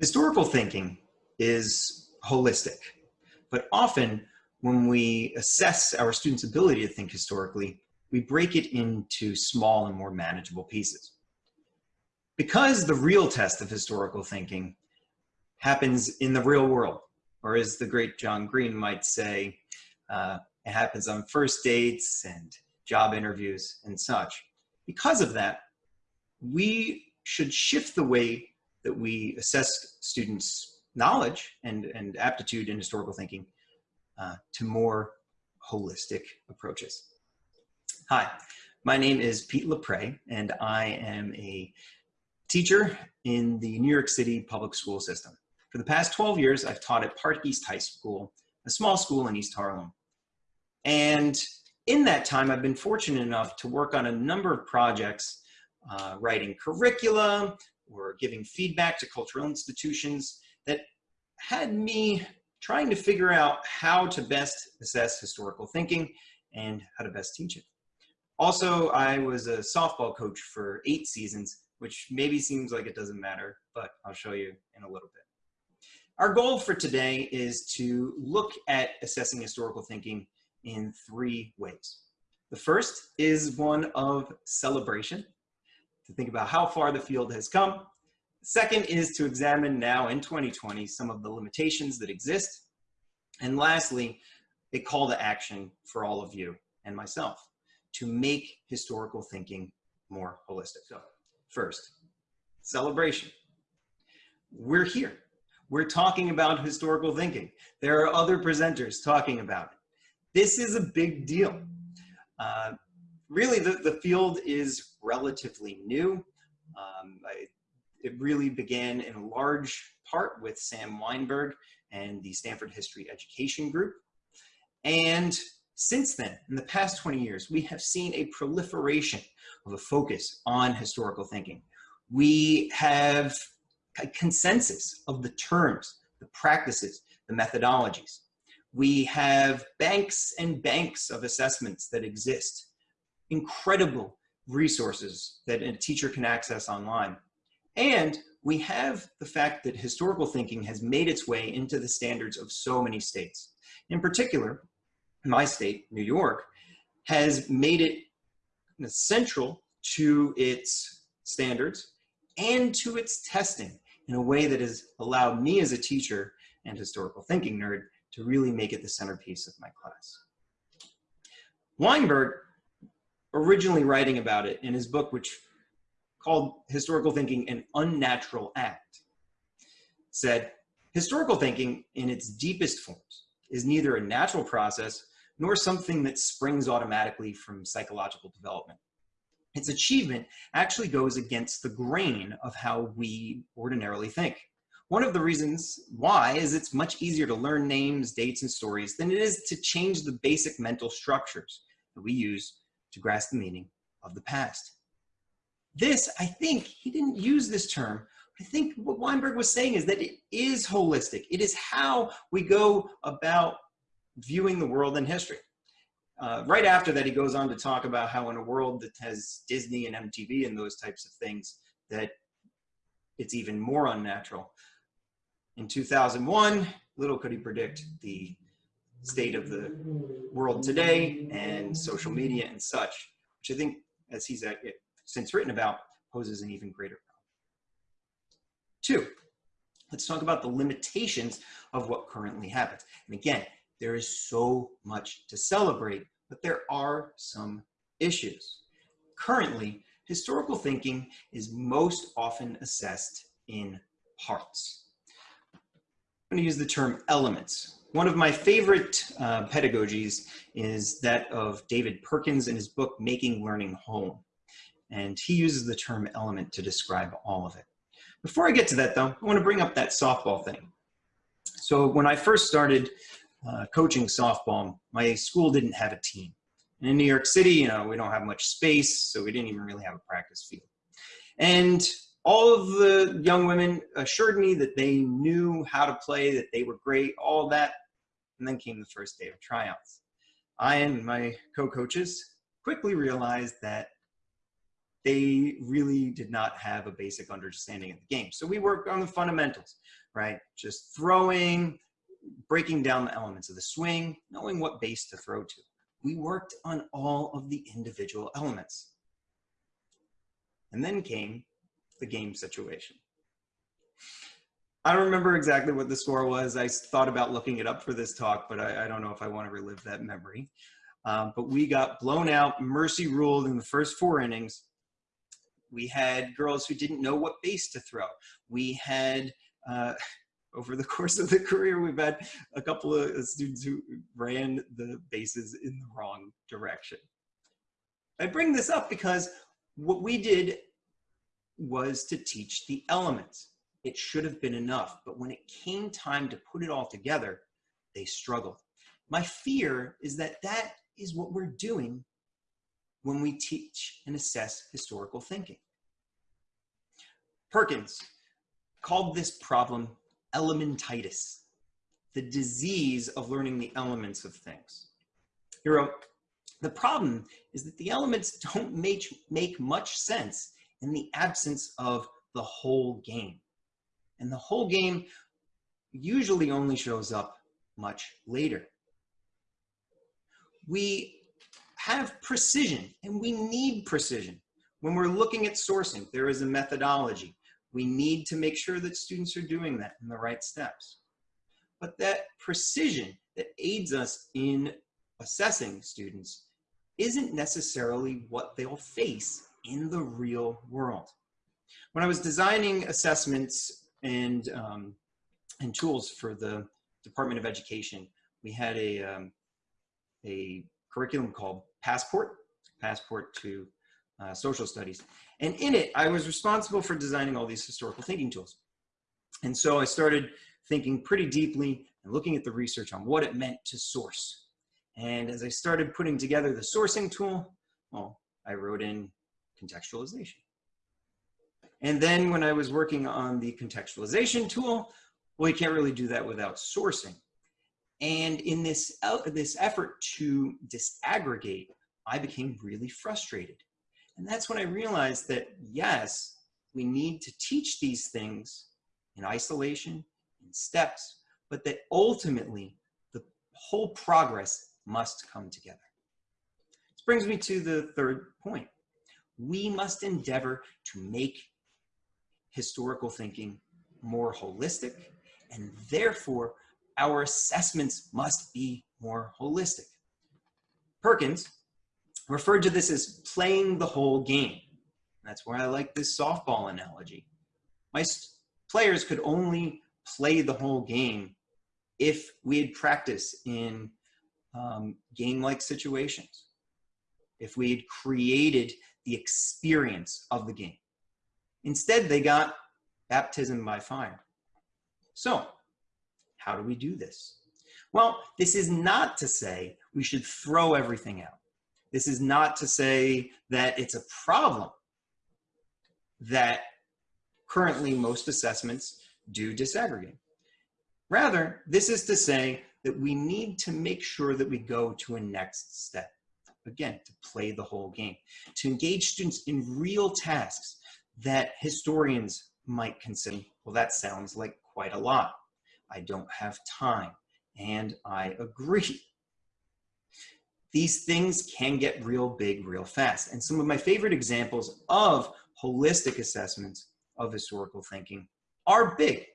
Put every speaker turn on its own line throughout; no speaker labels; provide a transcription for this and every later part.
Historical thinking is holistic, but often when we assess our students' ability to think historically, we break it into small and more manageable pieces. Because the real test of historical thinking happens in the real world, or as the great John Green might say, uh, it happens on first dates and job interviews and such. Because of that, we should shift the way that we assess students' knowledge and, and aptitude in historical thinking uh, to more holistic approaches. Hi, my name is Pete Lepre, and I am a teacher in the New York City public school system. For the past 12 years, I've taught at Park East High School, a small school in East Harlem. And in that time, I've been fortunate enough to work on a number of projects, uh, writing curricula, or giving feedback to cultural institutions that had me trying to figure out how to best assess historical thinking and how to best teach it. Also, I was a softball coach for eight seasons, which maybe seems like it doesn't matter, but I'll show you in a little bit. Our goal for today is to look at assessing historical thinking in three ways. The first is one of celebration, to think about how far the field has come. Second is to examine now in 2020 some of the limitations that exist. And lastly, a call to action for all of you and myself to make historical thinking more holistic. So first, celebration. We're here. We're talking about historical thinking. There are other presenters talking about it. This is a big deal. Uh, really, the, the field is relatively new. Um, I, it really began in large part with Sam Wineburg and the Stanford History Education Group. And since then, in the past 20 years, we have seen a proliferation of a focus on historical thinking. We have a consensus of the terms, the practices, the methodologies. We have banks and banks of assessments that exist, incredible resources that a teacher can access online. And we have the fact that historical thinking has made its way into the standards of so many states. In particular, my state, New York, has made it central to its standards and to its testing in a way that has allowed me as a teacher and historical thinking nerd to really make it the centerpiece of my class. Wineburg, originally writing about it in his book, which called Historical Thinking an Unnatural Act, said, historical thinking in its deepest forms is neither a natural process nor something that springs automatically from psychological development. Its achievement actually goes against the grain of how we ordinarily think. One of the reasons why is it's much easier to learn names, dates, and stories than it is to change the basic mental structures that we use to grasp the meaning of the past. This, I think, he didn't use this term. I think what Wineburg was saying is that it is holistic. It is how we go about viewing the world and history. Uh, right after that, he goes on to talk about how in a world that has Disney and MTV and those types of things, that it's even more unnatural. In 2001, little could he predict the state of the world today and social media and such, which I think, as he's uh, since written about, poses an even greater problem. Two, let's talk about the limitations of what currently happens. And again, there is so much to celebrate, but there are some issues. Currently, historical thinking is most often assessed in parts. I'm going to use the term elements. One of my favorite uh, pedagogies is that of David Perkins in his book, Making Learning Whole. And he uses the term element to describe all of it. Before I get to that though, I want to bring up that softball thing. So when I first started uh, coaching softball, my school didn't have a team. And in New York City, you know, we don't have much space, so we didn't even really have a practice field. And all of the young women assured me that they knew how to play, that they were great, all that. And then came the first day of tryouts. I and my co-coaches quickly realized that they really did not have a basic understanding of the game. So we worked on the fundamentals, right? Just throwing, breaking down the elements of the swing, knowing what base to throw to. We worked on all of the individual elements. And then came the game situation. I don't remember exactly what the score was. I thought about looking it up for this talk, but I, I don't know if I want to relive that memory. Um, but we got blown out, mercy ruled in the first four innings. We had girls who didn't know what base to throw. We had, uh, over the course of the career, we've had a couple of students who ran the bases in the wrong direction. I bring this up because what we did was to teach the elements it should have been enough. But when it came time to put it all together, they struggled. My fear is that that is what we're doing when we teach and assess historical thinking. Perkins called this problem elementitis, the disease of learning the elements of things. He wrote, the problem is that the elements don't make, make much sense in the absence of the whole game. And the whole game usually only shows up much later. We have precision and we need precision. When we're looking at sourcing, there is a methodology. We need to make sure that students are doing that in the right steps. But that precision that aids us in assessing students isn't necessarily what they'll face in the real world. When I was designing assessments and um, and tools for the Department of Education. We had a um, a curriculum called Passport, Passport to uh, Social Studies, and in it I was responsible for designing all these historical thinking tools. And so I started thinking pretty deeply and looking at the research on what it meant to source. And as I started putting together the sourcing tool, well, I wrote in contextualization. And then when I was working on the contextualization tool, well, you can't really do that without sourcing. And in this, this effort to disaggregate, I became really frustrated. And that's when I realized that, yes, we need to teach these things in isolation, in steps, but that ultimately the whole progress must come together. This brings me to the third point. We must endeavor to make historical thinking more holistic, and therefore our assessments must be more holistic. Perkins referred to this as playing the whole game. That's why I like this softball analogy. My players could only play the whole game if we had practice in um, game-like situations, if we had created the experience of the game. Instead, they got baptism by fire. So, how do we do this? Well, this is not to say we should throw everything out. This is not to say that it's a problem that currently most assessments do disaggregate. Rather, this is to say that we need to make sure that we go to a next step. Again, to play the whole game, to engage students in real tasks that historians might consider, well, that sounds like quite a lot. I don't have time. And I agree. These things can get real big real fast. And some of my favorite examples of holistic assessments of historical thinking are big.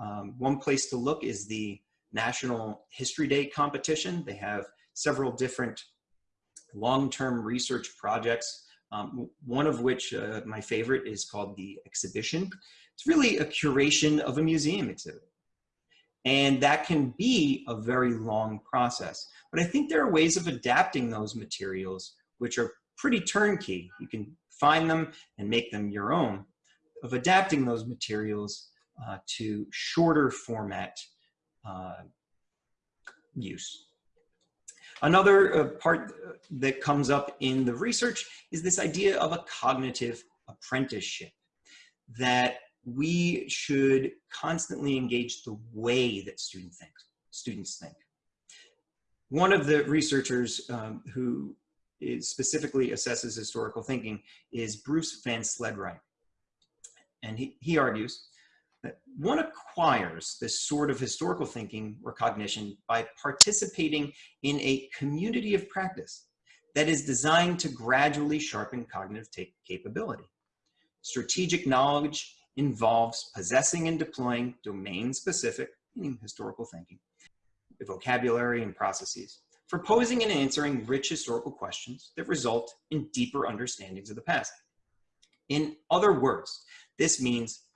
Um, one place to look is the National History Day competition. They have several different long-term research projects um, one of which, uh, my favorite, is called the exhibition. It's really a curation of a museum exhibit. And that can be a very long process. But I think there are ways of adapting those materials which are pretty turnkey. You can find them and make them your own, of adapting those materials uh, to shorter format uh, use. Another uh, part that comes up in the research is this idea of a cognitive apprenticeship, that we should constantly engage the way that student think, students think. One of the researchers um, who specifically assesses historical thinking is Bruce VanSledright. And he, he argues one acquires this sort of historical thinking or cognition by participating in a community of practice that is designed to gradually sharpen cognitive capability. Strategic knowledge involves possessing and deploying domain-specific, historical thinking, vocabulary and processes, for posing and answering rich historical questions that result in deeper understandings of the past. In other words, this means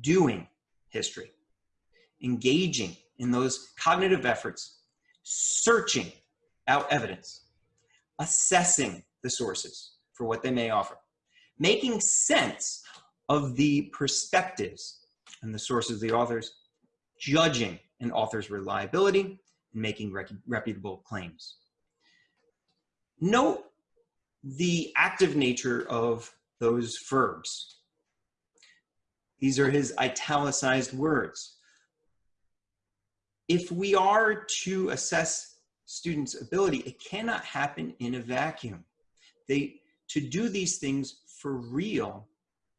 doing history, engaging in those cognitive efforts, searching out evidence, assessing the sources for what they may offer, making sense of the perspectives and the sources of the authors, judging an author's reliability, and making reputable claims. Note the active nature of those verbs. These are his italicized words. If we are to assess students' ability, it cannot happen in a vacuum. They, to do these things for real,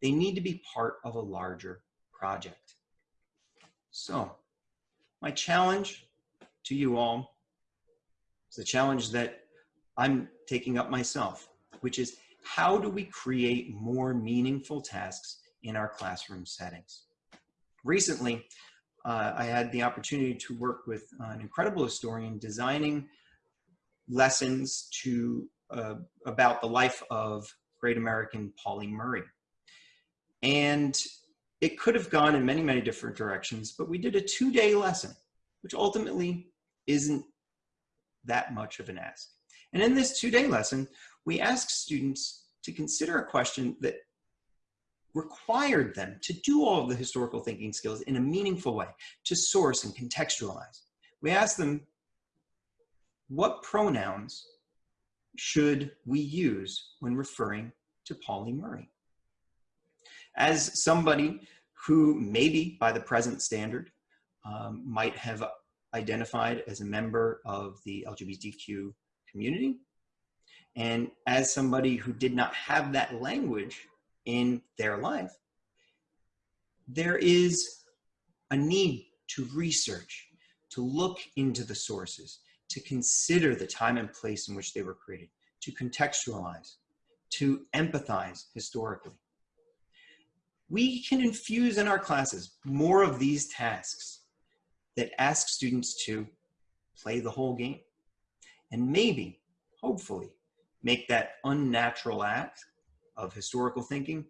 they need to be part of a larger project. So my challenge to you all is the challenge that I'm taking up myself, which is how do we create more meaningful tasks in our classroom settings? Recently, uh, I had the opportunity to work with an incredible historian designing lessons to uh, about the life of great American Pauli Murray. And it could have gone in many, many different directions, but we did a two-day lesson, which ultimately isn't that much of an ask. And in this two-day lesson, we asked students to consider a question that required them to do all of the historical thinking skills in a meaningful way, to source and contextualize. We asked them, what pronouns should we use when referring to Pauli Murray? As somebody who maybe by the present standard um, might have identified as a member of the LGBTQ community, and as somebody who did not have that language in their life, there is a need to research, to look into the sources, to consider the time and place in which they were created, to contextualize, to empathize historically. We can infuse in our classes more of these tasks that ask students to play the whole game and maybe, hopefully, make that unnatural act of historical thinking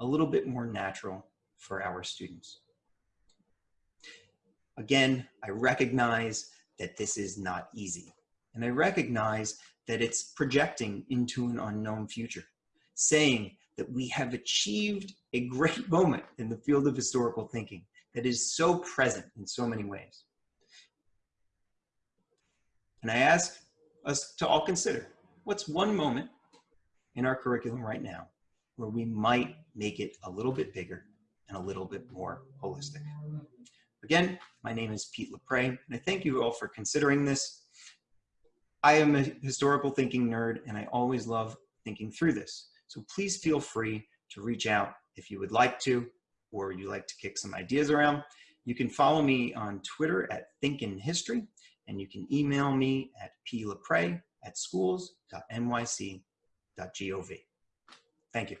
a little bit more natural for our students. Again, I recognize that this is not easy. And I recognize that it's projecting into an unknown future, saying that we have achieved a great moment in the field of historical thinking that is so present in so many ways. And I ask us to all consider, what's one moment in our curriculum right now where we might make it a little bit bigger and a little bit more holistic. Again, my name is Pete Lepre, and I thank you all for considering this. I am a historical thinking nerd, and I always love thinking through this. So please feel free to reach out if you would like to, or you like to kick some ideas around. You can follow me on Twitter at ThinkInHistory, and you can email me at plepre at schools.nyc.gov. Thank you.